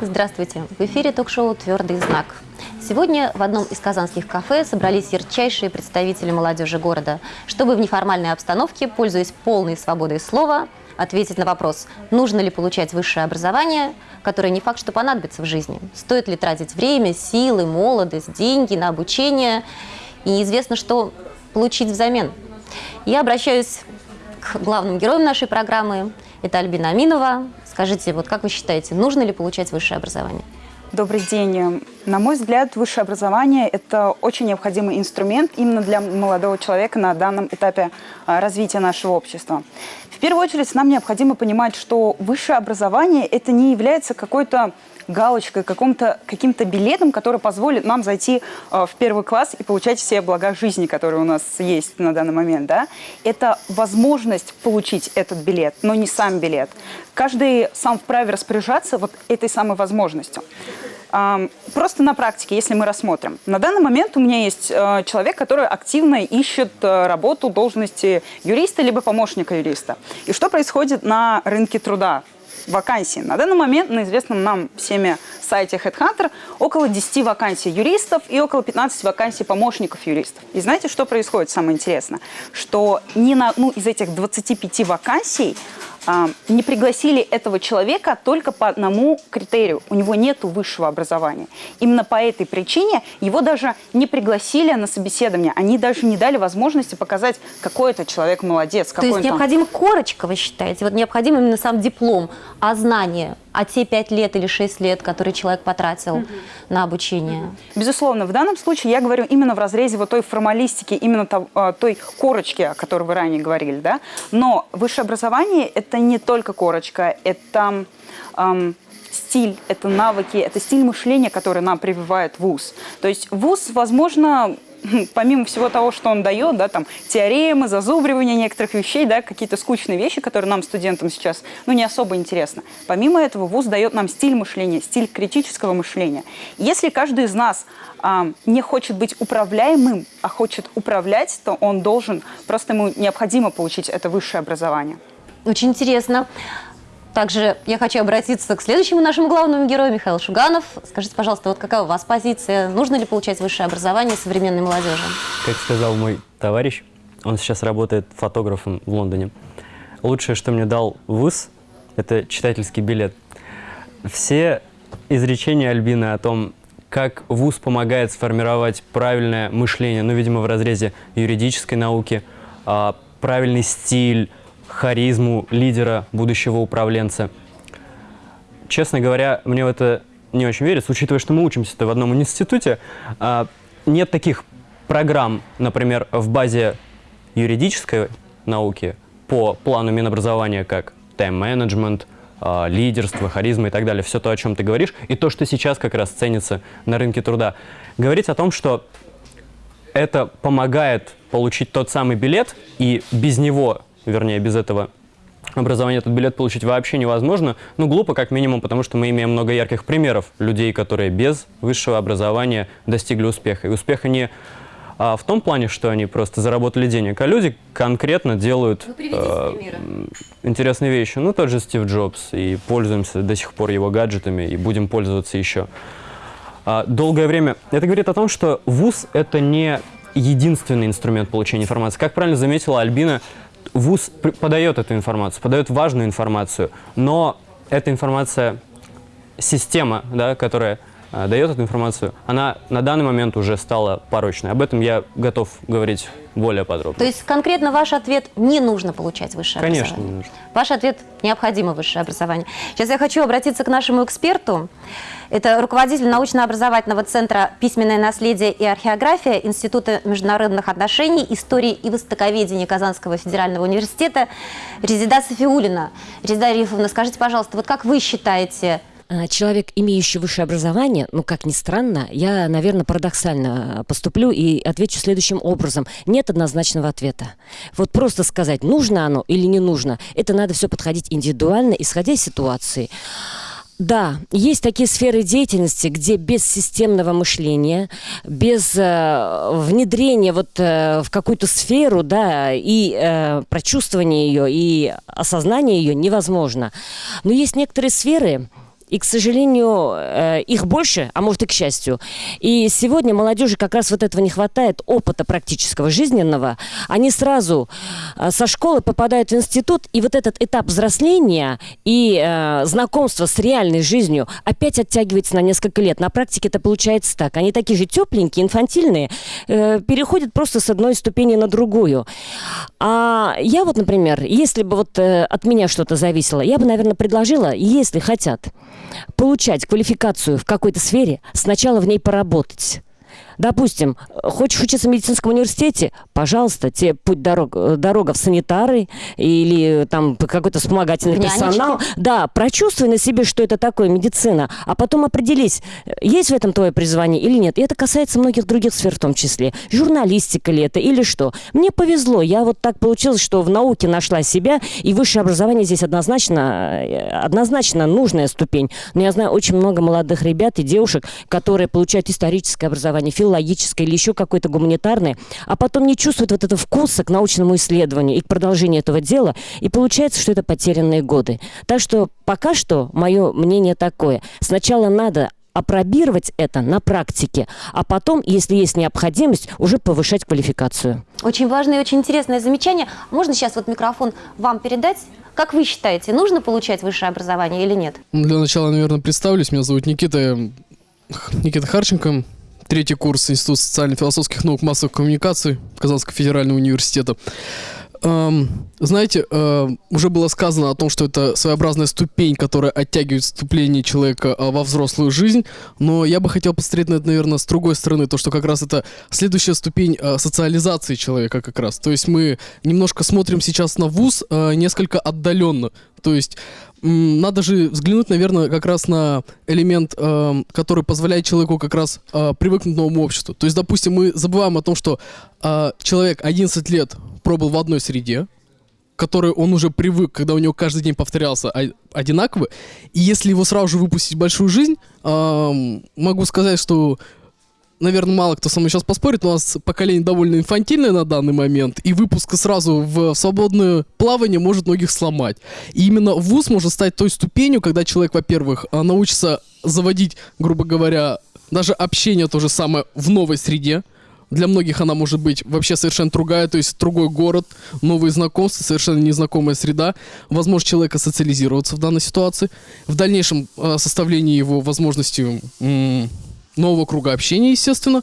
Здравствуйте! В эфире ток-шоу «Твердый знак». Сегодня в одном из казанских кафе собрались ярчайшие представители молодежи города, чтобы в неформальной обстановке, пользуясь полной свободой слова, ответить на вопрос, нужно ли получать высшее образование, которое не факт, что понадобится в жизни. Стоит ли тратить время, силы, молодость, деньги на обучение. И неизвестно, что получить взамен. Я обращаюсь к главным героям нашей программы. Это Альбина Аминова, Скажите, вот как вы считаете, нужно ли получать высшее образование? Добрый день. На мой взгляд, высшее образование – это очень необходимый инструмент именно для молодого человека на данном этапе а, развития нашего общества. В первую очередь, нам необходимо понимать, что высшее образование – это не является какой-то галочкой, каким-то каким билетом, который позволит нам зайти э, в первый класс и получать все блага жизни, которые у нас есть на данный момент. Да? Это возможность получить этот билет, но не сам билет. Каждый сам вправе распоряжаться вот этой самой возможностью. Просто на практике, если мы рассмотрим. На данный момент у меня есть э, человек, который активно ищет работу должности юриста либо помощника юриста. И что происходит на рынке труда? Вакансий. На данный момент на известном нам всеми сайте HeadHunter около 10 вакансий юристов и около 15 вакансий помощников юристов. И знаете, что происходит самое интересное? Что ни на одну из этих 25 вакансий а, не пригласили этого человека только по одному критерию. У него нет высшего образования. Именно по этой причине его даже не пригласили на собеседование. Они даже не дали возможности показать, какой это человек молодец. То есть необходима корочка, вы считаете? Вот необходим именно сам диплом, а знание а те пять лет или шесть лет, которые человек потратил угу. на обучение? Угу. Безусловно. В данном случае я говорю именно в разрезе вот той формалистики, именно а, той корочки, о которой вы ранее говорили. Да? Но высшее образование – это не только корочка, это... Эм, стиль, это навыки, это стиль мышления, который нам прививает ВУЗ. То есть ВУЗ, возможно, помимо всего того, что он дает, да, там, теоремы, зазубривание некоторых вещей, да, какие-то скучные вещи, которые нам, студентам, сейчас, ну, не особо интересны. Помимо этого, ВУЗ дает нам стиль мышления, стиль критического мышления. Если каждый из нас а, не хочет быть управляемым, а хочет управлять, то он должен, просто ему необходимо получить это высшее образование. Очень интересно. Также я хочу обратиться к следующему нашему главному герою, Михаил Шуганов. Скажите, пожалуйста, вот какая у вас позиция? Нужно ли получать высшее образование современной молодежи? Как сказал мой товарищ, он сейчас работает фотографом в Лондоне. Лучшее, что мне дал ВУЗ, это читательский билет. Все изречения Альбины о том, как ВУЗ помогает сформировать правильное мышление, ну, видимо, в разрезе юридической науки, а, правильный стиль, харизму лидера, будущего управленца. Честно говоря, мне в это не очень верится, учитывая, что мы учимся-то в одном институте. А, нет таких программ, например, в базе юридической науки по плану Минобразования, как тайм-менеджмент, а, лидерство, харизма и так далее. Все то, о чем ты говоришь, и то, что сейчас как раз ценится на рынке труда. Говорить о том, что это помогает получить тот самый билет, и без него вернее, без этого образования этот билет получить вообще невозможно. Ну, глупо как минимум, потому что мы имеем много ярких примеров людей, которые без высшего образования достигли успеха. И успеха не а, в том плане, что они просто заработали денег, а люди конкретно делают э, интересные вещи. Ну, тот же Стив Джобс, и пользуемся до сих пор его гаджетами, и будем пользоваться еще. А, долгое время. Это говорит о том, что ВУЗ – это не единственный инструмент получения информации. Как правильно заметила Альбина, ВУЗ подает эту информацию, подает важную информацию, но эта информация, система, да, которая э, дает эту информацию, она на данный момент уже стала порочной. Об этом я готов говорить более подробно. То есть конкретно ваш ответ – не нужно получать высшее Конечно, образование? Конечно, не нужно. Ваш ответ – необходимо высшее образование. Сейчас я хочу обратиться к нашему эксперту. Это руководитель научно-образовательного центра «Письменное наследие и археография» Института международных отношений, истории и востоковедения Казанского федерального университета Резида Софиулина. Резида Рифовна, скажите, пожалуйста, вот как вы считаете, а, человек, имеющий высшее образование, ну, как ни странно, я, наверное, парадоксально поступлю и отвечу следующим образом. Нет однозначного ответа. Вот просто сказать, нужно оно или не нужно, это надо все подходить индивидуально, исходя из ситуации. Да, есть такие сферы деятельности, где без системного мышления, без э, внедрения вот э, в какую-то сферу, да, и э, прочувствования ее, и осознания ее невозможно. Но есть некоторые сферы, и, к сожалению, э, их больше, а может и к счастью. И сегодня молодежи как раз вот этого не хватает, опыта практического, жизненного. Они сразу э, со школы попадают в институт, и вот этот этап взросления и э, знакомства с реальной жизнью опять оттягивается на несколько лет. На практике это получается так. Они такие же тепленькие, инфантильные, э, переходят просто с одной ступени на другую. А я вот, например, если бы вот э, от меня что-то зависело, я бы, наверное, предложила, если хотят, получать квалификацию в какой-то сфере, сначала в ней поработать. Допустим, хочешь учиться в медицинском университете, пожалуйста, тебе путь дорог, э, дорога в санитары или там какой-то вспомогательный Нянечки. персонал. Да, прочувствуй на себе, что это такое медицина, а потом определись, есть в этом твое призвание или нет. И это касается многих других сфер в том числе. Журналистика ли это или что. Мне повезло, я вот так получилось, что в науке нашла себя, и высшее образование здесь однозначно, э, однозначно нужная ступень. Но я знаю очень много молодых ребят и девушек, которые получают историческое образование, филологическое или еще какое-то гуманитарное, а потом не чувствуют вот этого вкуса к научному исследованию и к продолжению этого дела, и получается, что это потерянные годы. Так что пока что мое мнение такое. Сначала надо опробировать это на практике, а потом, если есть необходимость, уже повышать квалификацию. Очень важное и очень интересное замечание. Можно сейчас вот микрофон вам передать? Как вы считаете, нужно получать высшее образование или нет? Для начала, наверное, представлюсь. Меня зовут Никита, Никита Харченко. Третий курс Института социально-философских наук массовых коммуникаций Казанского федерального университета. Эм, знаете, э, уже было сказано о том, что это своеобразная ступень, которая оттягивает вступление человека э, во взрослую жизнь, но я бы хотел посмотреть на это, наверное, с другой стороны, то, что как раз это следующая ступень э, социализации человека как раз. То есть мы немножко смотрим сейчас на вуз э, несколько отдаленно. То есть надо же взглянуть, наверное, как раз на элемент, эм, который позволяет человеку как раз э, привыкнуть к новому обществу. То есть, допустим, мы забываем о том, что э, человек 11 лет пробыл в одной среде, которой он уже привык, когда у него каждый день повторялся одинаково. И если его сразу же выпустить в большую жизнь, эм, могу сказать, что наверное, мало кто со мной сейчас поспорит, но у нас поколение довольно инфантильное на данный момент, и выпуска сразу в свободное плавание может многих сломать. И именно вуз может стать той ступенью, когда человек, во-первых, а, научится заводить, грубо говоря, даже общение то же самое в новой среде. Для многих она может быть вообще совершенно другая, то есть другой город, новые знакомства, совершенно незнакомая среда, возможность человека социализироваться в данной ситуации, в дальнейшем э, составлении его возможности м, нового круга общения, естественно,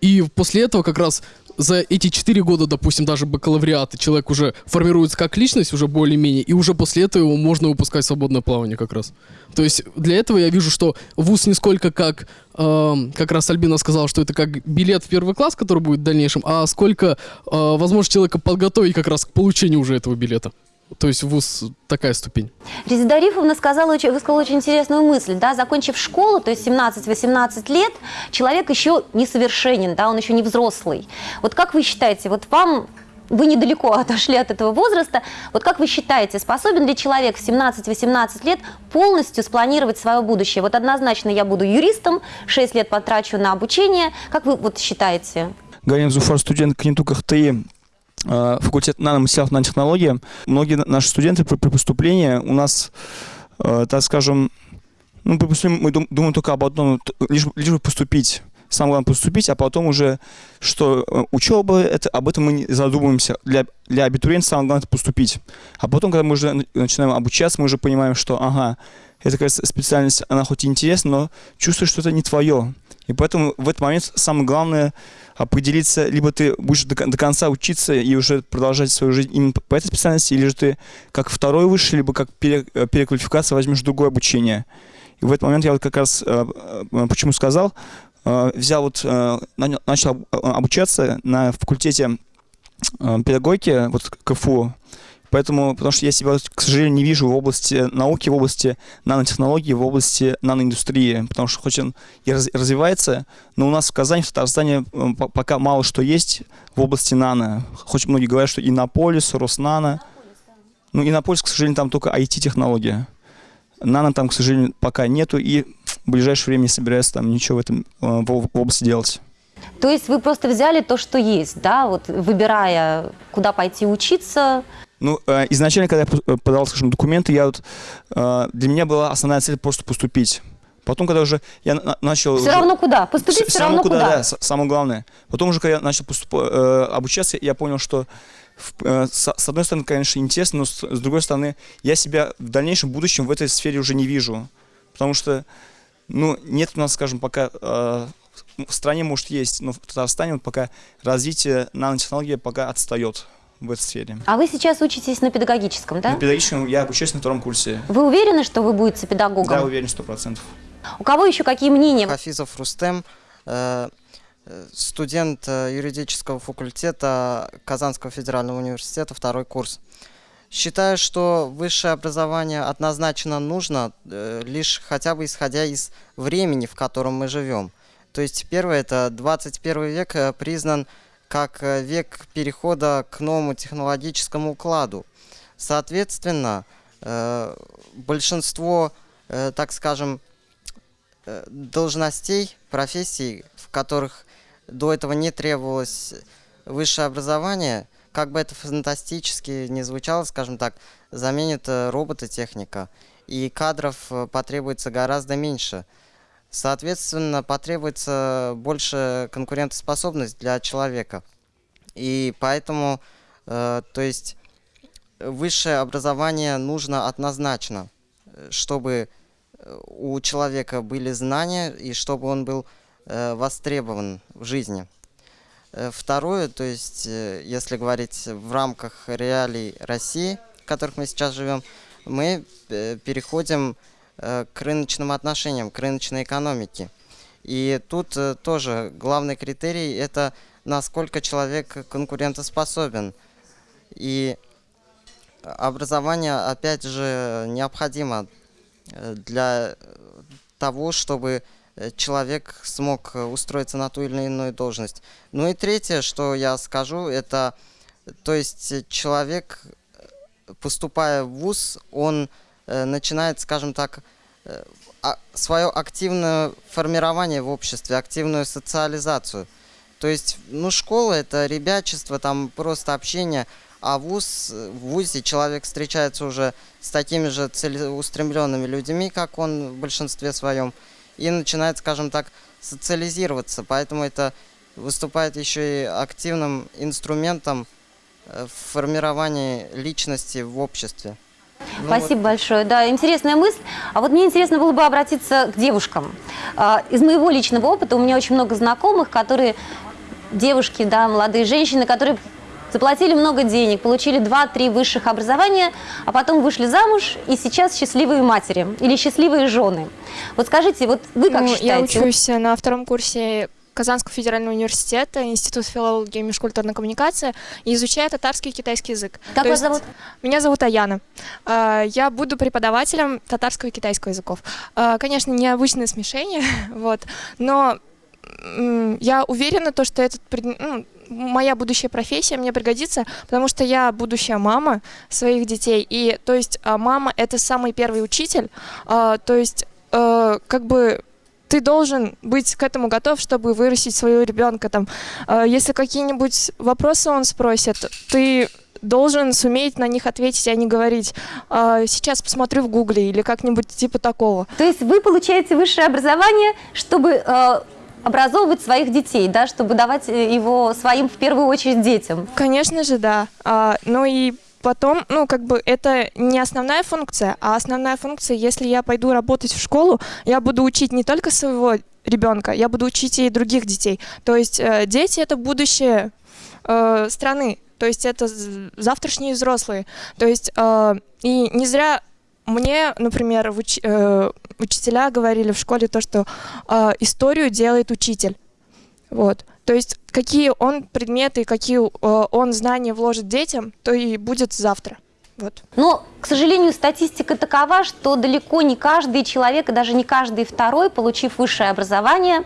и после этого как раз за эти четыре года, допустим, даже бакалавриата, человек уже формируется как личность, уже более-менее, и уже после этого его можно выпускать в свободное плавание как раз. То есть для этого я вижу, что вуз не сколько как, эм, как раз Альбина сказала, что это как билет в первый класс, который будет в дальнейшем, а сколько э, возможность человека подготовить как раз к получению уже этого билета. То есть вуз такая ступень. Резида Рифовна сказала, очень- высказала очень интересную мысль. Да? Закончив школу, то есть 17-18 лет, человек еще несовершенен, да? он еще не взрослый. Вот как вы считаете, вот вам вы недалеко отошли от этого возраста. Вот как вы считаете, способен ли человек в 17-18 лет полностью спланировать свое будущее? Вот однозначно я буду юристом, 6 лет потрачу на обучение. Как вы вот считаете? Галина Зуфар, студент КНИТУ КХТИ, э, факультет наноматериалов нанотехнологии. Многие на- наши студенты при, поступлении у нас, э, так скажем, ну, при поступлении мы дум- думаем только об одном, лишь, лишь бы поступить. Самое главное поступить, а потом уже, что э, учеба, это, об этом мы не задумываемся. Для, для абитуриента самое главное поступить. А потом, когда мы уже на- начинаем обучаться, мы уже понимаем, что, ага, эта кажется, специальность, она хоть и интересна, но чувствуешь, что это не твое. И поэтому в этот момент самое главное определиться, либо ты будешь до, до конца учиться и уже продолжать свою жизнь именно по- этой специальности, или же ты как второй высший, либо как пере- э, переквалификация возьмешь другое обучение. И в этот момент я вот как раз, э, э, почему сказал, взял вот, начал э, обучаться на факультете педагогики, вот КФУ, Поэтому, потому что я себя, к сожалению, не вижу в области науки, в области нанотехнологий, в области наноиндустрии, потому что хоть он и раз- развивается, но у нас в Казани, в Татарстане по- пока мало что есть в области нано. Хоть многие говорят, что Иннополис, Роснано. Ну, Иннополис, к сожалению, там только IT-технология. нано там, к сожалению, пока нету, и в ближайшее время не собираюсь там ничего в этом э, в области делать. То есть вы просто взяли то, что есть, да, вот выбирая, куда пойти учиться. Ну, э, изначально, когда я э, подавал, скажем, документы, я вот, э, для меня была основная цель просто поступить. Потом, когда уже я на- начал... Все уже- равно куда? Поступить все, равно куда? да, с- самое главное. Потом уже, когда я начал поступ- э, обучаться, я понял, что в- э, с, с одной стороны, конечно, интересно, но с, с другой стороны, я себя в дальнейшем будущем в этой сфере уже не вижу. Потому что, ну, нет у нас, скажем, пока... э, в стране, может, есть, но в Татарстане вот пока развитие нанотехнологии пока отстает в этой сфере. А вы сейчас учитесь на педагогическом, да? На педагогическом я обучаюсь на втором курсе. Вы уверены, что вы будете педагогом? Да, уверен, сто процентов. У кого еще какие мнения? Хафизов Рустем, э, э, студент э, юридического факультета Казанского федерального университета, второй курс. Считаю, что высшее образование однозначно нужно, лишь хотя бы исходя из времени, в котором мы живем. То есть первое, это 21 век э, признан как э, век перехода к новому технологическому укладу. Соответственно, э, большинство, так скажем, должностей, профессий, в которых до этого не требовалось высшее образование, как бы это фантастически не звучало, скажем так, заменит робототехника, и кадров потребуется гораздо меньше. Соответственно, потребуется больше конкурентоспособность для человека. И поэтому, э, то есть, высшее образование нужно однозначно, чтобы э, у человека были знания и чтобы он был э, востребован в жизни. Второе, то есть, если говорить в рамках реалий России, в которых мы сейчас живем, мы переходим к рыночным отношениям, к рыночной экономике. И тут э, тоже главный критерий это насколько человек конкурентоспособен. И образование, опять же, необходимо э, для того, чтобы э, человек смог э, устроиться на ту или иную должность. Ну и третье, что я скажу, это, то есть э, человек, э, поступая в ВУЗ, он э, начинает, скажем так, э, а- свое активное формирование в обществе, активную социализацию. То есть, ну, школа это ребячество, там просто общение, а вуз, э, в ВУЗе человек встречается уже с такими же целеустремленными людьми, как он в большинстве своем, и начинает, скажем так, социализироваться. Поэтому это выступает еще и активным инструментом э, в формировании личности в обществе. Ну вот. Спасибо большое. Да, интересная мысль. А вот мне интересно было бы обратиться к девушкам. А, Из моего личного опыта у меня очень много знакомых, которые девушки, да, молодые женщины, которые заплатили много денег, получили 2-3 высших образования, а потом вышли замуж и сейчас счастливые матери или счастливые жены. Вот скажите, вот вы как Ну, считаете? Я Вот учусь на втором курсе Казанского федерального университета, Институт филологии и межкультурной коммуникации, и изучаю татарский и китайский язык. Как То вас есть зовут? Меня зовут Аяна. А, Я буду преподавателем татарского и китайского языков. А, Конечно, необычное смешение, вот, но я уверена, то, что этот ну, моя будущая профессия мне пригодится, потому что я будущая мама своих детей, и то есть а, мама это самый первый учитель, то есть э, как бы ты должен быть к этому готов, чтобы вырастить своего ребенка. Там, Э, если какие-нибудь вопросы он спросит, ты должен суметь на них ответить, а не говорить «А, сейчас посмотрю в гугле или как-нибудь типа такого. То есть вы получаете высшее образование, чтобы э, образовывать своих детей, да, чтобы давать э, его своим в первую очередь детям. Конечно же, да. А, ну и потом, ну, как бы это не основная функция, а основная функция, если я пойду работать в школу, я буду учить не только своего ребенка, я буду учить и других детей. То есть э, дети это будущее э, страны, то есть это завтрашние взрослые. То есть э, и не зря мне, например, уч- э, учителя говорили в школе то, что э, историю делает учитель. Вот. То есть какие он предметы, какие э, он знания вложит детям, то и будет завтра. Вот. Но, к сожалению, статистика такова, что далеко не каждый человек, и даже не каждый второй, получив высшее образование,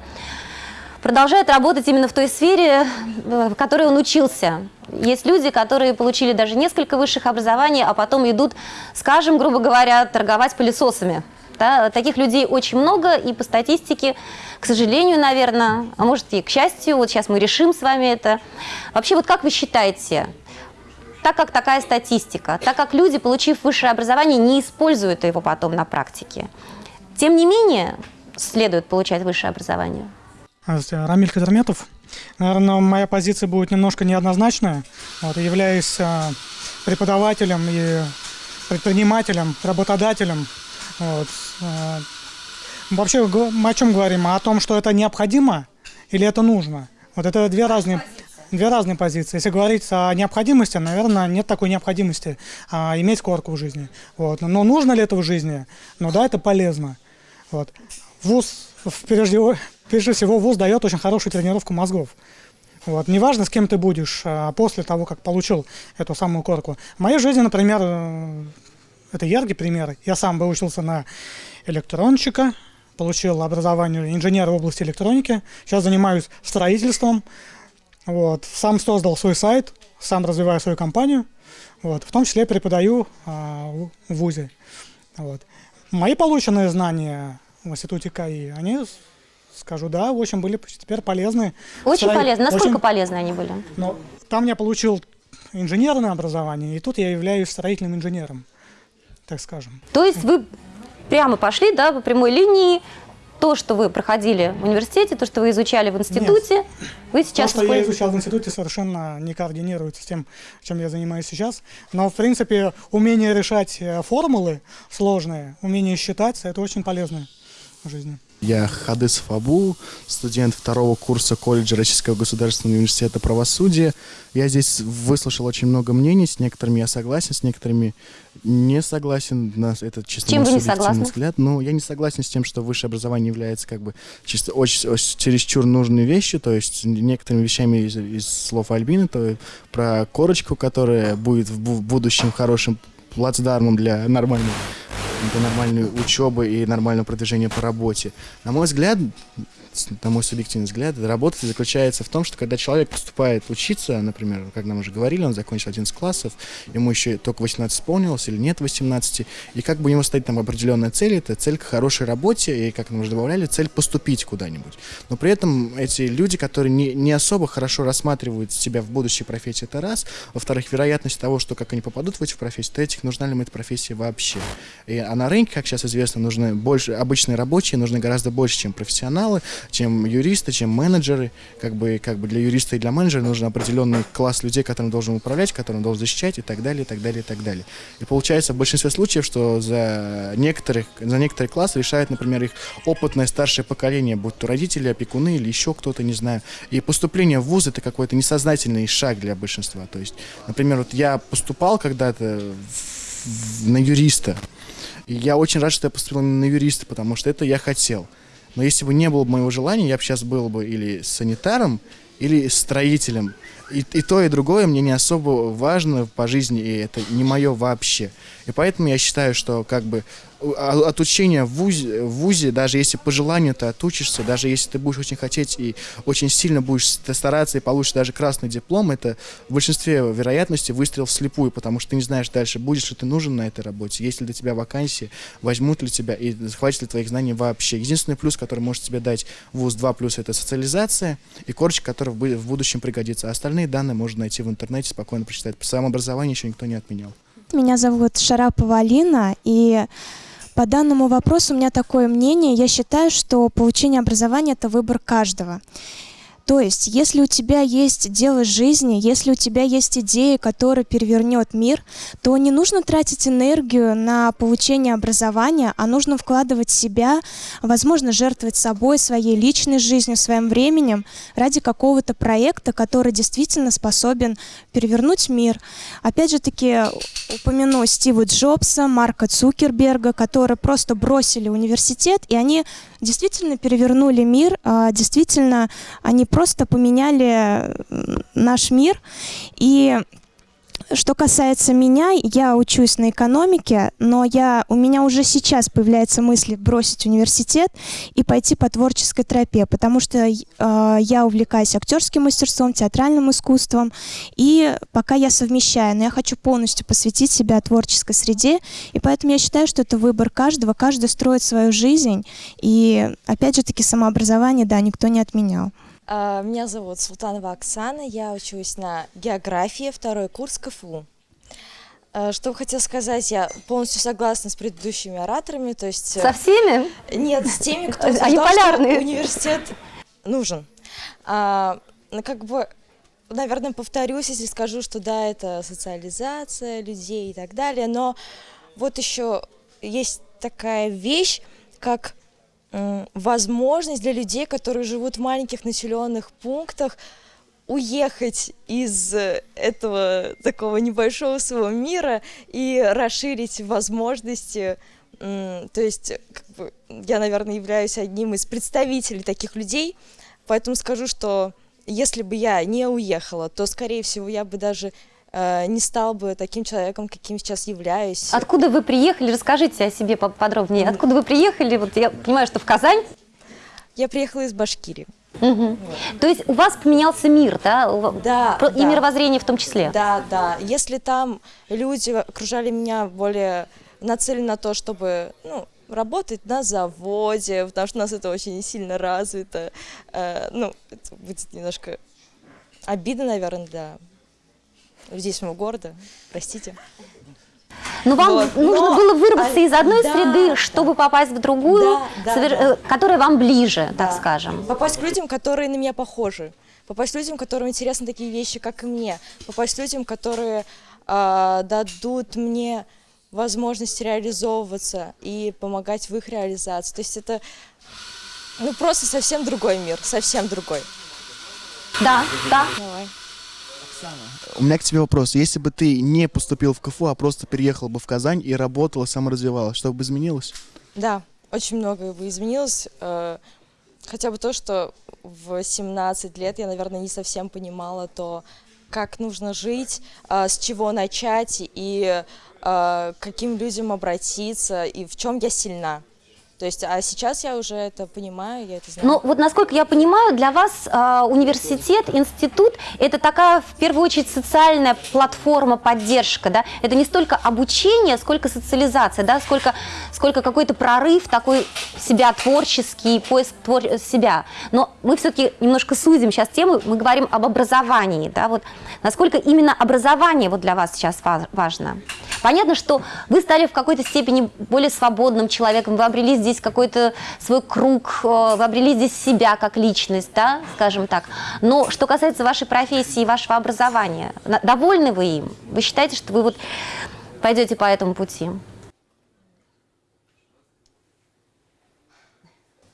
продолжает работать именно в той сфере, э, в которой он учился. Есть люди, которые получили даже несколько высших образований, а потом идут, скажем, грубо говоря, торговать пылесосами. Да? Таких людей очень много, и по статистике, к сожалению, наверное, а может и к счастью, вот сейчас мы решим с вами это. Вообще, вот как вы считаете, так как такая статистика, так как люди, получив высшее образование, не используют его потом на практике, тем не менее следует получать высшее образование? Рамиль Кадерметов. Наверное, моя позиция будет немножко неоднозначная. Вот, являюсь э, преподавателем и предпринимателем, работодателем. Вот, э, вообще мы о чем говорим? О том, что это необходимо или это нужно? Вот это две разные, две разные позиции. Если говорить о необходимости, наверное, нет такой необходимости а, иметь корку в жизни. Вот. Но нужно ли это в жизни? Ну да, это полезно. Вот. ВУЗ, прежде, прежде всего, ВУЗ дает очень хорошую тренировку мозгов. Вот. Неважно, с кем ты будешь а, после того, как получил эту самую корку. В моей жизни, например, это яркий пример. Я сам бы учился на электронщика, получил образование инженера в области электроники. Сейчас занимаюсь строительством. Вот. Сам создал свой сайт, сам развиваю свою компанию. Вот. В том числе преподаю а, в ВУЗе. Вот. Мои полученные знания в институте КАИ, они, скажу, да, в общем, были теперь полезны. Очень Строи- полезны. Насколько очень- полезны они были? Но там я получил инженерное образование, и тут я являюсь строительным инженером, так скажем. То есть вы прямо пошли, да, по прямой линии, то, что вы проходили в университете, то, что вы изучали в институте, вы сейчас То, что я изучал в институте, совершенно не координируется с тем, чем я занимаюсь сейчас. Но, в принципе, умение решать э, формулы сложные, умение считать, это очень полезно в жизни. Я Хадысов Абу, студент второго курса колледжа Российского государственного университета правосудия. Я здесь выслушал очень много мнений, с некоторыми я согласен, с некоторыми не согласен. На это чисто Чем вы не согласны? взгляд. Ну, я не согласен с тем, что высшее образование является как бы чисто очень, очень чересчур нужной вещью, то есть некоторыми вещами из, из слов Альбины, то про корочку, которая будет в бу- в будущем хорошим плацдармом для нормальной для нормальной учебы и нормального продвижения по работе. На мой взгляд, на мой субъективный взгляд, работа заключается в том, что когда человек поступает учиться, например, как нам уже говорили, он закончил 11 классов, ему еще только 18 исполнилось или нет 18, и как бы у него стоит там определенная цель, это цель к хорошей работе, и, как нам уже добавляли, цель поступить куда-нибудь. Но при этом эти люди, которые не, не особо хорошо рассматривают себя в будущей профессии, это раз. Во-вторых, вероятность того, что как они попадут в эти профессии, третьих, нужна ли им эта профессия вообще. И, а на рынке, как сейчас известно, нужны больше, обычные рабочие нужны гораздо больше, чем профессионалы, чем юристы, чем менеджеры. Как бы, как бы для юриста и для менеджера нужен определенный класс людей, которым должен управлять, которым должен защищать и так далее, и так далее, и так далее. И получается в большинстве случаев, что за некоторых, за некоторые классы решает, например, их опытное старшее поколение, будь то родители, опекуны или еще кто-то, не знаю. И поступление в вуз это какой-то несознательный шаг для большинства. То есть, например, вот я поступал когда-то в- на юриста, и я очень рад, что я поступил на юриста, потому что это я хотел. Но если бы не было бы моего желания, я бы сейчас был бы или санитаром, или строителем. И, и то, и другое мне не особо важно по жизни, и это не мое вообще. И поэтому я считаю, что как бы а- от учения в ВУЗе, в ВУЗе, даже если по желанию ты отучишься, даже если ты будешь очень хотеть и очень сильно будешь ст- стараться и получишь даже красный диплом, это в большинстве вероятностей выстрел вслепую, потому что ты не знаешь дальше, будешь ли ты нужен на этой работе, есть ли для тебя вакансии, возьмут ли тебя и хватит ли твоих знаний вообще. Единственный плюс, который может тебе дать ВУЗ 2 плюс, это социализация и корочка, бу- в будущем пригодится. А остальные данные можно найти в интернете, спокойно прочитать. По своему образованию еще никто не отменял. Меня зовут Шарапова Алина, и по данному вопросу у меня такое мнение. Я считаю, что получение образования – это выбор каждого. То есть, если у тебя есть дело жизни, если у тебя есть идея, которая перевернет мир, то не нужно тратить энергию на получение образования, а нужно вкладывать себя, возможно, жертвовать собой, своей личной жизнью, своим временем ради какого-то проекта, который действительно способен перевернуть мир. Опять же таки упомяну Стива Джобса, Марка Цукерберга, которые просто бросили университет, и они действительно перевернули мир, а, действительно они просто поменяли м, наш мир. И что касается меня, я учусь на экономике, но я, у меня уже сейчас появляется мысль бросить университет и пойти по творческой тропе, потому что э, я увлекаюсь актерским мастерством, театральным искусством, и пока я совмещаю, но я хочу полностью посвятить себя творческой среде, и поэтому я считаю, что это выбор каждого, каждый строит свою жизнь, и опять же таки самообразование, да, никто не отменял. А, Меня зовут Султанова Оксана, я учусь на географии, второй курс КФУ. А, Что хотела сказать, я полностью согласна с предыдущими ораторами, то есть... э, Со всеми? Нет, с теми, кто утверждал, что полярные. университет нужен. А, ну, как бы, наверное, повторюсь, если скажу, что да, это социализация людей и так далее, но вот еще есть такая вещь, как возможность для людей, которые живут в маленьких населенных пунктах, уехать из э, этого такого небольшого своего мира и расширить возможности. То есть, как бы, я, наверное, являюсь одним из представителей таких людей, поэтому скажу, что если бы я не уехала, то, скорее всего, я бы даже не стал бы таким человеком, каким сейчас являюсь. Откуда вы приехали? Расскажите о себе поподробнее. Откуда вы приехали? Вот я понимаю, что в Казань. Я приехала из Башкирии. Мгм. То есть у вас поменялся мир, да? Да, И да. мировоззрение в том числе. Да, да. Если там люди окружали меня более нацелены на то, чтобы ну, работать на заводе, потому что у нас это очень сильно развито, э, ну, это будет немножко обидно, наверное, для с моего города, простите. Но вам Вот, нужно но- было выработаться а, из одной да, среды, чтобы попасть в другую, Да, да, совер- да. э, которая вам ближе, Да. так скажем. Попасть к людям, которые на меня похожи. Попасть к людям, которым интересны такие вещи, как и мне. Попасть к людям, которые а, дадут мне возможность реализовываться и помогать в их реализации. То есть это ну, просто совсем другой мир, совсем другой. Да, да. Давай. У меня к тебе вопрос. Если бы ты не поступил в КФУ, а просто переехал бы в Казань и работала, саморазвивалась, что бы изменилось? Да, очень многое бы изменилось. э, Хотя бы то, что в 17 лет я, наверное, не совсем понимала то, как нужно жить, а, с чего начать и а, к каким людям обратиться и в чем я сильна. То есть, а сейчас я уже это понимаю, я это знаю. Но вот насколько я понимаю, для вас а, университет, институт – это такая, в первую очередь, социальная платформа, поддержка, да? Это не столько обучение, сколько социализация, да? Сколько, сколько какой-то прорыв такой себя творческий, поиск твор- себя. Но мы все-таки немножко сузим сейчас тему, мы говорим об образовании, да? Вот насколько именно образование вот для вас сейчас ва- важно? Понятно, что вы стали в какой-то степени более свободным человеком, вы обрели здесь какой-то свой круг, э, вы обрели здесь себя как личность, да, скажем так. Но что касается вашей профессии и вашего образования, довольны вы им? Вы считаете, что вы вот пойдете по этому пути?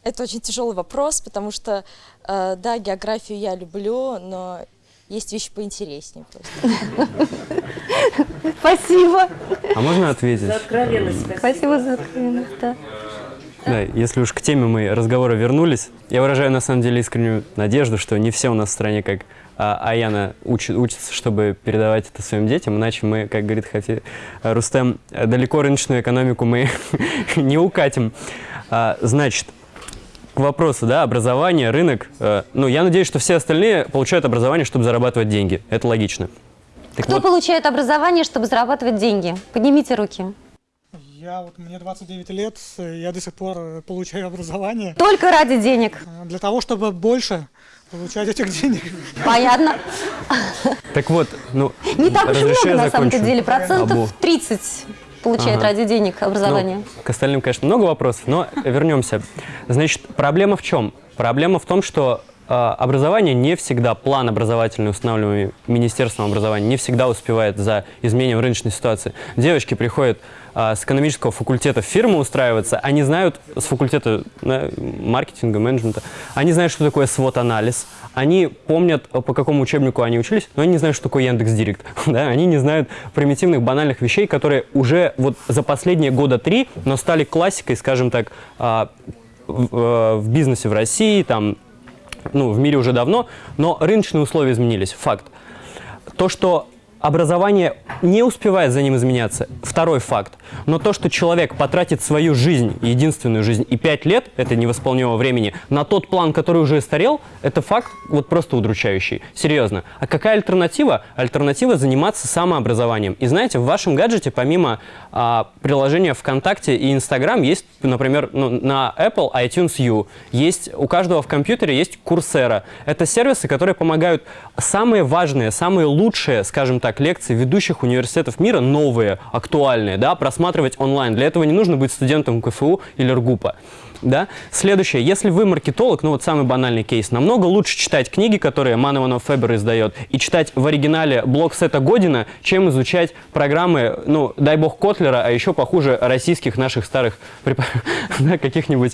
Это очень тяжелый вопрос, потому что, э, да, географию я люблю, но есть вещи поинтереснее просто. Спасибо. А можно ответить? Спасибо за откровенность, да. Да, если уж к теме мы разговора вернулись, я выражаю на самом деле искреннюю надежду, что не все у нас в стране, как а, Аяна, учат, учатся, чтобы передавать это своим детям, иначе мы, как говорит Хафи э, Рустем, э, далеко рыночную экономику мы не укатим. А, значит, к вопросу, да, образование, рынок. э, ну, я надеюсь, что все остальные получают образование, чтобы зарабатывать деньги. Это логично. Так Кто вот, получает образование, чтобы зарабатывать деньги? Поднимите руки. Я вот, мне 29 лет, э, я до сих пор э, получаю образование Только ради денег. э, для того, чтобы больше получать этих денег. Понятно. так вот, ну, Не так уж много, на самом-то закончу. деле. Процентов Абу. 30 получает Ага. ради денег образование. Ну, к остальным, конечно, много вопросов, но вернемся. Значит, проблема в чем? Проблема в том, что э, образование не всегда, план образовательный, устанавливаемый Министерством образования, не всегда успевает за изменением рыночной ситуации. Девочки приходят с экономического факультета в фирму устраиваться, они знают с факультета маркетинга, менеджмента, они знают, что такое свод-анализ, они помнят, э, по какому учебнику они учились, но они не знают, что такое Яндекс.Директ. Да? Они не знают примитивных, банальных вещей, которые уже вот за последние года три, но стали классикой, скажем так, а, э, в бизнесе в России, там, ну, в мире уже давно, но рыночные условия изменились, факт. То, что образование не успевает за ним изменяться. Второй факт. Но то, что человек потратит свою жизнь, единственную жизнь, и пять лет, это невосполнимого времени, на тот план, который уже старел, это факт вот просто удручающий. Серьезно. А какая альтернатива? Альтернатива заниматься самообразованием. И знаете, в вашем гаджете, помимо а, приложения ВКонтакте и Инстаграм, есть, например, ну, на Apple iTunes U, есть, у каждого в компьютере есть Coursera. Это сервисы, которые помогают самые важные, самые лучшие, скажем так, лекции ведущих университетов мира, новые, актуальные, да, просматривать онлайн. Для этого не нужно быть студентом КФУ или РГУПа. Да? Следующее. Если вы маркетолог, ну вот самый банальный кейс, намного лучше читать книги, которые Манованов Фебер издает, и читать в оригинале блок Сета Година, чем изучать программы, ну, дай бог, Котлера, а еще похуже российских наших старых каких-нибудь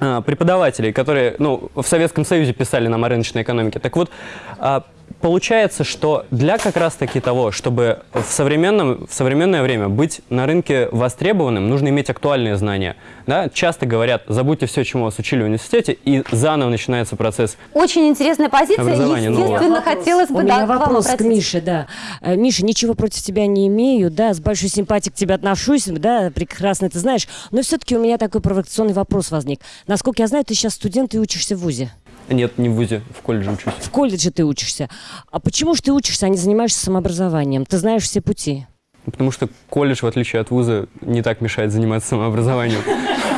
а, преподавателей, которые ну, в Советском Союзе писали нам о рыночной экономике. Так вот, а, получается, что для как раз-таки того, чтобы в, современном, в современное время быть на рынке востребованным, нужно иметь актуальные знания. Да? Часто говорят, забудьте все, чему вас учили в университете, и заново начинается процесс Очень интересная позиция. Естественно, новое. хотелось бы У да, меня вопрос к. Мише, да. Э, Миша, ничего против тебя не имею, да, с большой симпатией к тебе отношусь, да, прекрасно ты знаешь, но все-таки у меня такой провокационный вопрос возник. Насколько я знаю, ты сейчас студент и учишься в ВУЗе. Нет, не в ВУЗе, в колледже учусь. В колледже ты учишься. А почему же ты учишься, а не занимаешься самообразованием? Ты знаешь все пути. Потому что колледж, в отличие от вуза, не так мешает заниматься самообразованием.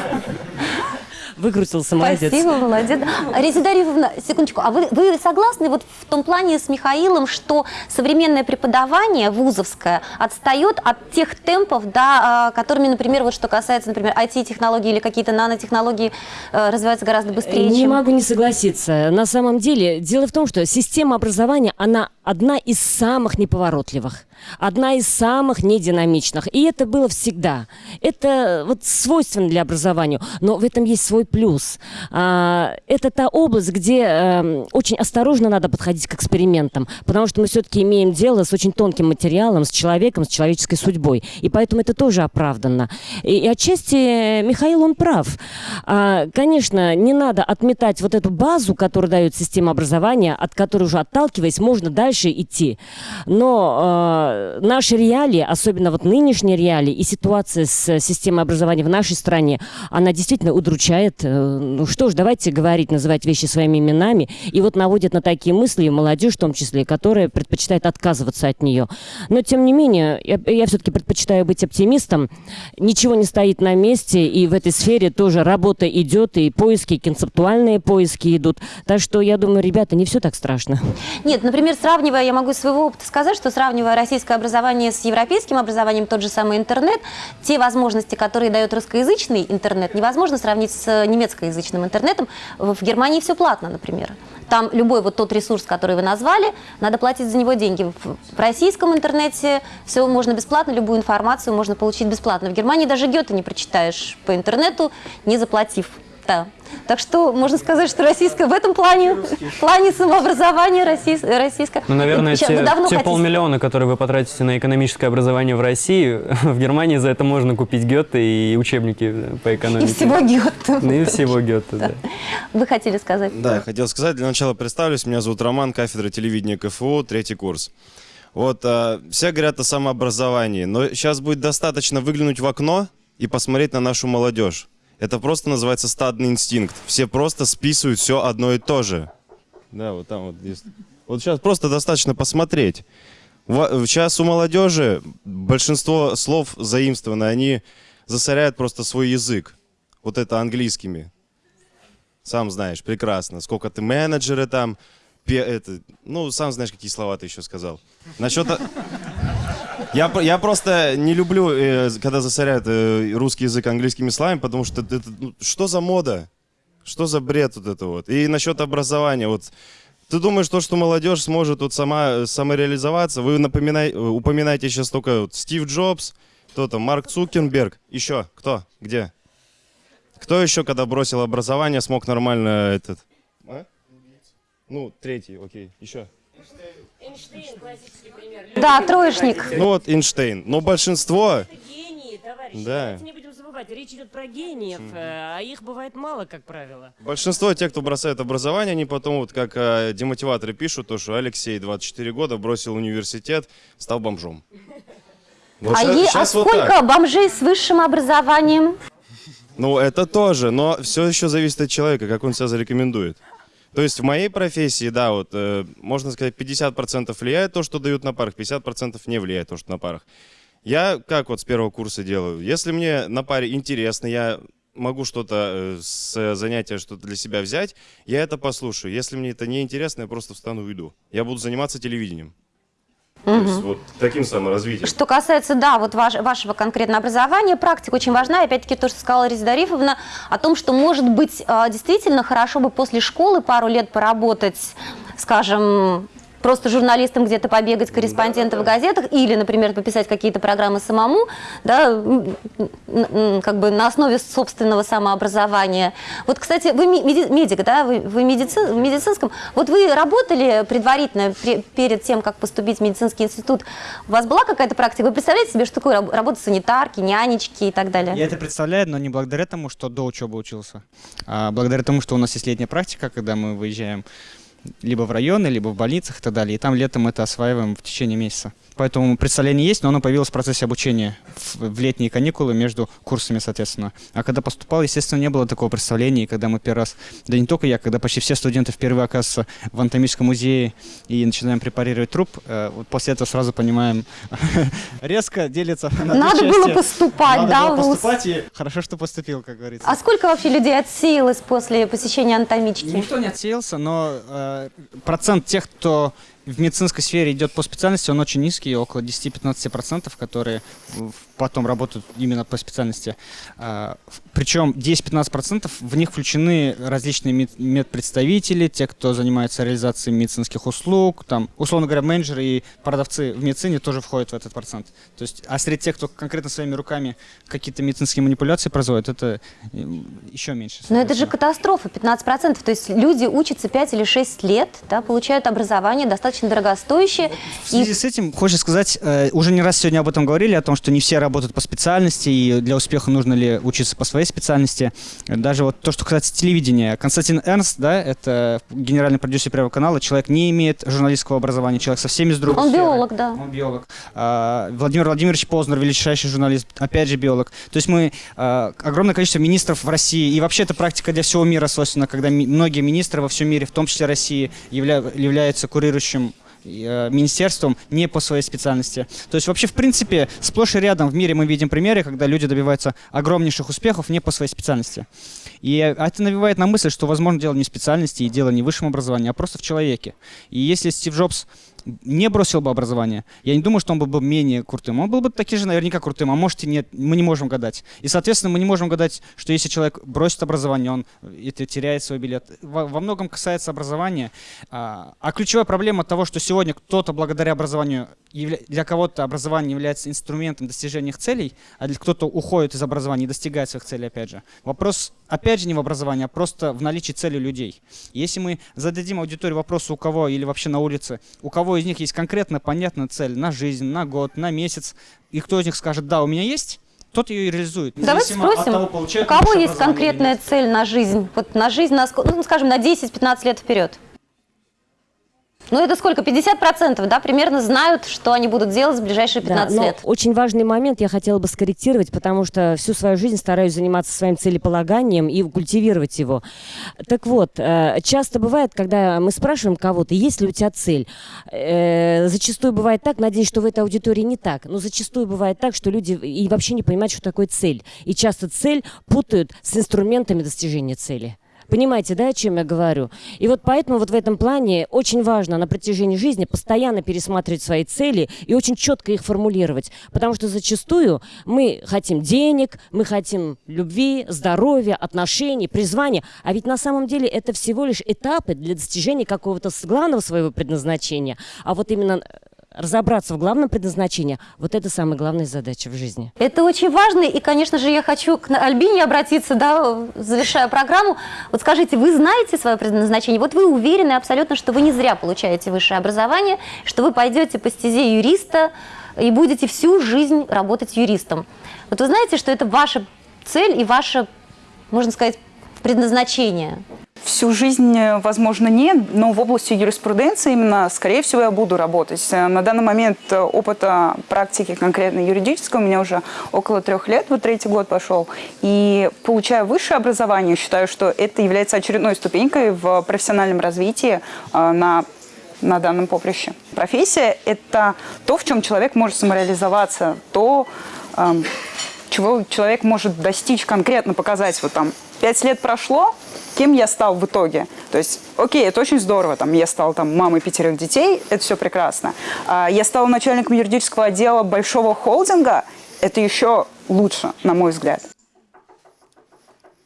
Выкрутился, молодец. Спасибо, молодец. Резида Арифовна, секундочку, а вы, вы согласны вот в том плане с Михаилом, что современное преподавание вузовское отстает от тех темпов, да, а, которыми, например, вот что касается, например, IT-технологий или какие-то нанотехнологии э, развиваются гораздо быстрее, Не чем... могу не согласиться. На самом деле, дело в том, что система образования, она одна из самых неповоротливых, одна из самых нединамичных. И это было всегда. Это вот свойственно для образования, но в этом есть свой плюс. А, это та область, где эм, очень осторожно надо подходить к экспериментам, потому что мы все-таки имеем дело с очень тонким материалом, с человеком, с человеческой судьбой. И поэтому это тоже оправданно. И, отчасти Михаил, он прав. А, конечно, не надо отметать вот эту базу, которую дает система образования, от которой уже отталкиваясь, можно дальше идти. Но э, наши реалии, особенно вот нынешние реалии и ситуация с системой образования в нашей стране, она действительно удручает. Э, Ну что ж, давайте говорить, называть вещи своими именами. И вот наводит на такие мысли молодежь в том числе, которая предпочитает отказываться от нее. Но тем не менее, я, я все-таки предпочитаю быть оптимистом. Ничего не стоит на месте, и в этой сфере тоже работа идет, и поиски, концептуальные поиски идут. Так что я думаю, ребята, не все так страшно. Нет, например, сравнивая, я могу из своего опыта сказать, что сравнивая российское образование с европейским образованием, тот же самый интернет, те возможности, которые дает русскоязычный интернет, невозможно сравнить с немецкоязычным интернетом. В Германии все платно, например. Там любой вот тот ресурс, который вы назвали, надо платить за него деньги. В российском интернете все можно бесплатно, любую информацию можно получить бесплатно. В Германии даже Гёте не прочитаешь по интернету, не заплатив. Да. Так что можно сказать, что российское в этом плане, в плане самообразования российс- российское. Ну, наверное, Сейчас те, те хотите- полмиллиона, которые вы потратите на экономическое образование в России, в Германии за это можно купить Гёте и учебники по И экономике. всего Гёте. Ну, И всего Гёте, да. Вы хотели сказать? Да, я хотел сказать, для начала представлюсь, меня зовут Роман, кафедра телевидения КФУ, третий курс. Вот, а, все говорят о самообразовании, но сейчас будет достаточно выглянуть в окно и посмотреть на нашу молодежь. Это просто называется стадный инстинкт. Все просто списывают все одно и то же. Да, вот там вот есть. Вот сейчас просто достаточно посмотреть. Сейчас у молодежи большинство слов заимствованы, они засоряют просто свой язык. Вот это английскими. Сам знаешь, прекрасно. Сколько ты менеджеры там, пе- это, ну, сам знаешь, какие слова ты еще сказал. Насчет... Я, я просто не люблю, э, когда засоряют э, русский язык английскими словами, потому что это, ну, что за мода? Что за бред вот это вот? И насчет образования, вот ты думаешь, то, что молодежь сможет вот сама самореализоваться? Вы напоминай, э, упоминаете сейчас только вот Стив Джобс, кто там, Марк Цукерберг, еще кто, где? Кто еще, когда бросил образование, смог нормально этот? А? Ну, третий, окей, еще. Да, троечник. Ну вот Эйнштейн. Но большинство... Да. забывайте, речь идет про гениев, э, а их бывает мало, как правило. Большинство тех, кто бросает образование, они потом, вот как э, демотиваторы пишут, то, что Алексей, 24 года, бросил университет, стал бомжом. Вот а ща- е- а щас вот сколько так. бомжей с высшим образованием? Ну, это тоже, но все еще зависит от человека, как он себя зарекомендует. То есть в моей профессии, да, вот, э, можно сказать, 50% влияет то, что дают на парах, 50% не влияет то, что на парах. Я как вот с первого курса делаю? Если мне на паре интересно, я могу что-то э, с занятия, что-то для себя взять, я это послушаю. Если мне это не интересно, я просто встану и уйду. Я буду заниматься телевидением. То есть вот таким саморазвитием. Что касается, да, вот ваш- вашего конкретного образования, практика очень важна. Опять-таки то, что сказала Резида Дарифовна, о том, что, может быть, а, действительно хорошо бы после школы пару лет поработать, скажем, просто журналистом где-то побегать, корреспондентом в газетах, или, например, пописать какие-то программы самому, да, как бы на основе собственного самообразования. Вот, кстати, вы медик, да, вы, вы медици- в медицинском. Вот вы работали предварительно, пре- перед тем, как поступить в медицинский институт, у вас была какая-то практика? Вы представляете себе, что такое раб- работа санитарки, нянечки и так далее? Я это представляю, но не благодаря тому, что до учебы учился, а благодаря тому, что у нас есть летняя практика, когда мы выезжаем либо в районы, либо в больницах и так далее. И там летом это осваиваем в течение месяца. Поэтому представление есть, но оно появилось в процессе обучения в, в летние каникулы между курсами, соответственно. А когда поступал, естественно, не было такого представления. И когда мы первый раз, да не только я, когда почти все студенты впервые оказываются в анатомическом музее и начинаем препарировать труп, э, вот после этого сразу понимаем, резко делится на Надо было поступать, Надо да, было поступать, и хорошо, что поступил, как говорится. А сколько вообще людей отсеялось после посещения анатомички? Никто не отсеялся, но э, процент тех, кто в медицинской сфере идет по специальности, он очень низкий, около 10-15%, которые в- потом работают именно по специальности. А, причем 10-15% в них включены различные мед- медпредставители, те, кто занимается реализацией медицинских услуг, там, условно говоря, менеджеры и продавцы в медицине тоже входят в этот процент. То есть, а среди тех, кто конкретно своими руками какие-то медицинские манипуляции производит, это еще меньше. Но это же катастрофа, 15%. То есть люди учатся 5 или 6 лет, да, получают образование достаточно дорогостоящее. В связи с этим хочется сказать, э, уже не раз сегодня об этом говорили, о том, что не все работают по специальности, и для успеха нужно ли учиться по своей специальности. Даже вот то, что касается телевидения. Константин Эрнст, да, это генеральный продюсер Первого канала, человек не имеет журналистского образования, человек совсем из другой Он сферы. биолог, да. Он биолог. А, Владимир Владимирович Познер, величайший журналист, опять же биолог. То есть мы а, огромное количество министров в России, и вообще это практика для всего мира свойственна, когда многие министры во всем мире, в том числе России, явля- являются курирующим министерством не по своей специальности. То есть вообще, в принципе, сплошь и рядом в мире мы видим примеры, когда люди добиваются огромнейших успехов не по своей специальности. И это навевает на мысль, что, возможно, дело не в специальности и дело не в высшем образовании, а просто в человеке. И если Стив Джобс не бросил бы образование, я не думаю, что он был бы менее крутым. Он был бы таки же наверняка крутым, а может и нет, мы не можем гадать. И, соответственно, мы не можем гадать, что если человек бросит образование, он это теряет свой билет. Во, многом касается образования. А, а ключевая проблема того, что сегодня кто-то благодаря образованию, для кого-то образование является инструментом достижения их целей, а для кто-то уходит из образования и достигает своих целей, опять же. Вопрос, опять же, не в образовании, а просто в наличии цели людей. Если мы зададим аудитории вопрос, у кого или вообще на улице, у кого из них есть конкретно понятная цель на жизнь, на год, на месяц, и кто из них скажет, да, у меня есть, тот ее и реализует. Давайте спросим, того, у кого есть конкретная цель на жизнь? Вот на жизнь, на, ну, скажем, на 10-15 лет вперед. Ну, это сколько? 50%, да, примерно знают, что они будут делать в ближайшие 15 Да, лет. Очень важный момент я хотела бы скорректировать, потому что всю свою жизнь стараюсь заниматься своим целеполаганием и культивировать его. Так вот, э, часто бывает, когда мы спрашиваем кого-то, есть ли у тебя цель, э, зачастую бывает так, надеюсь, что в этой аудитории не так, но зачастую бывает так, что люди и вообще не понимают, что такое цель. И часто цель путают с инструментами достижения цели. Понимаете, да, о чем я говорю? И вот поэтому вот в этом плане очень важно на протяжении жизни постоянно пересматривать свои цели и очень четко их формулировать. Потому что зачастую мы хотим денег, мы хотим любви, здоровья, отношений, призвания. А ведь на самом деле это всего лишь этапы для достижения какого-то главного своего предназначения. А вот именно э, разобраться в главном предназначении, вот это самая главная задача в жизни. Это очень важно, и, конечно же, я хочу к Альбине обратиться, да, завершая программу. Вот скажите, вы знаете свое предназначение? Вот вы уверены абсолютно, что вы не зря получаете высшее образование, что вы пойдете по стезе юриста и будете всю жизнь работать юристом. Вот вы знаете, что это ваше цель и ваше, можно сказать, предназначение? Всю жизнь, э, возможно, нет, но в области юриспруденции именно, скорее всего, я буду работать. Э, На данный момент э, опыта практики конкретно юридического у меня уже около трех лет, вот третий год пошел. И получая высшее образование, считаю, что это является очередной ступенькой в профессиональном развитии на на данном поприще. Профессия – это то, в чем человек может самореализоваться, то, эм, чего человек может достичь конкретно, показать. Вот там пять лет прошло, кем я стал в итоге. То есть, окей, это очень здорово, там, я стал там, мамой пятерых детей, это все прекрасно. А, я стал начальником юридического отдела большого холдинга, это еще лучше, на мой взгляд.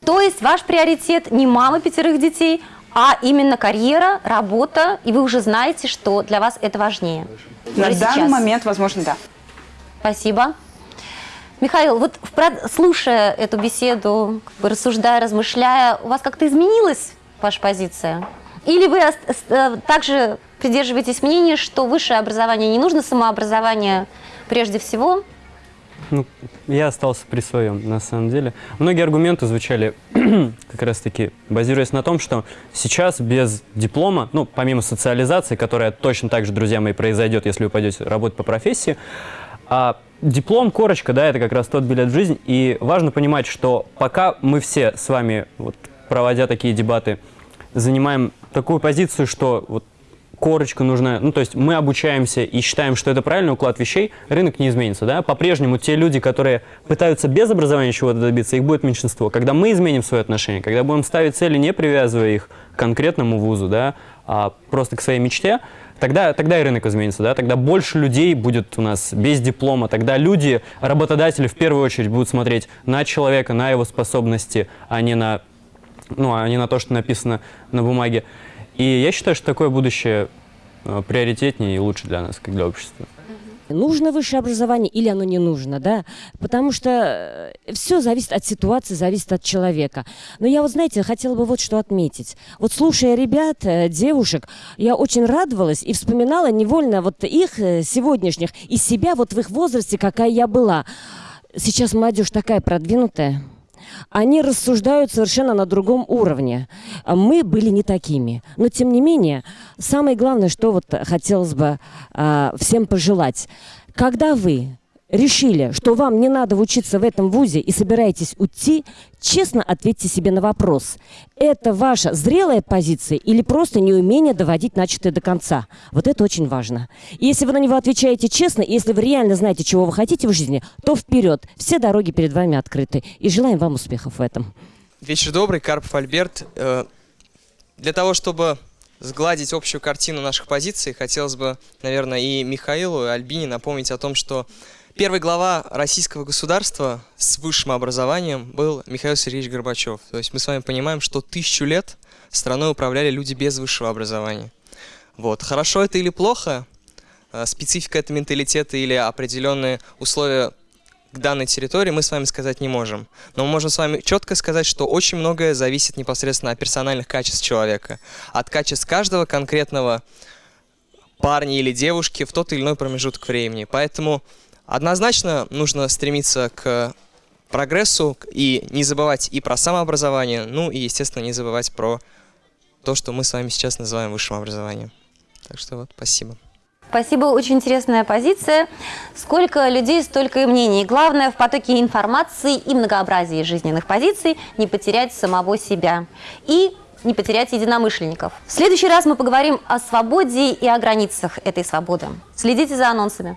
То есть ваш приоритет не мама пятерых детей, а именно карьера, работа, и вы уже знаете, что для вас это важнее. На Уже данный сейчас. момент, возможно, да. Спасибо. Михаил, вот слушая эту беседу, рассуждая, размышляя, у вас как-то изменилась ваша позиция? Или вы э, также придерживаетесь мнения, что высшее образование не нужно, самообразование прежде всего? Ну, я остался при своем, на самом деле. Многие аргументы звучали как раз-таки, базируясь на том, что сейчас без диплома, ну, помимо социализации, которая точно так же, друзья мои, произойдет, если вы пойдете работать по профессии, а диплом, корочка, да, это как раз тот билет в жизнь. И важно понимать, что пока мы все с вами, вот, проводя такие дебаты, занимаем такую позицию, что вот корочка нужна, ну, то есть мы обучаемся и считаем, что это правильный уклад вещей, рынок не изменится, да, по-прежнему те люди, которые пытаются без образования чего-то добиться, их будет меньшинство. Когда мы изменим свое отношение, когда будем ставить цели, не привязывая их к конкретному вузу, да, а просто к своей мечте, тогда, тогда и рынок изменится, да, тогда больше людей будет у нас без диплома, тогда люди, работодатели в первую очередь будут смотреть на человека, на его способности, а не на, ну, а не на то, что написано на бумаге. И я считаю, что такое будущее э, приоритетнее и лучше для нас, как для общества. Нужно высшее образование или оно не нужно, да? Потому что все зависит от ситуации, зависит от человека. Но я вот, знаете, хотела бы вот что отметить. Вот слушая ребят, э, девушек, я очень радовалась и вспоминала невольно вот их э, сегодняшних и себя вот в их возрасте, какая я была. Сейчас молодежь такая продвинутая. Они рассуждают совершенно на другом уровне. Мы были не такими. Но, тем не менее, самое главное, что вот хотелось бы а, всем пожелать. Когда вы решили, что вам не надо учиться в этом вузе и собираетесь уйти, честно ответьте себе на вопрос. Это ваша зрелая позиция или просто неумение доводить начатое до конца? Вот это очень важно. Если вы на него отвечаете честно, если вы реально знаете, чего вы хотите в жизни, то вперед. Все дороги перед вами открыты. И желаем вам успехов в этом. Вечер добрый, Карпов Альберт. Э, Для того, чтобы сгладить общую картину наших позиций, хотелось бы, наверное, и Михаилу, и Альбине напомнить о том, что первый глава российского государства с высшим образованием был Михаил Сергеевич Горбачев. То есть мы с вами понимаем, что тысячу лет страной управляли люди без высшего образования. Вот. Хорошо это или плохо, э, специфика этого менталитета или определенные условия к данной территории мы с вами сказать не можем. Но мы можем с вами четко сказать, что очень многое зависит непосредственно от персональных качеств человека, от качеств каждого конкретного парня или девушки в тот или иной промежуток времени. Поэтому однозначно нужно стремиться к прогрессу и не забывать и про самообразование, ну и, естественно, не забывать про то, что мы с вами сейчас называем высшим образованием. Так что вот, спасибо. Спасибо, очень интересная позиция. Сколько людей, столько и мнений. Главное в потоке информации и многообразии жизненных позиций не потерять самого себя и не потерять единомышленников. В следующий раз мы поговорим о свободе и о границах этой свободы. Следите за анонсами.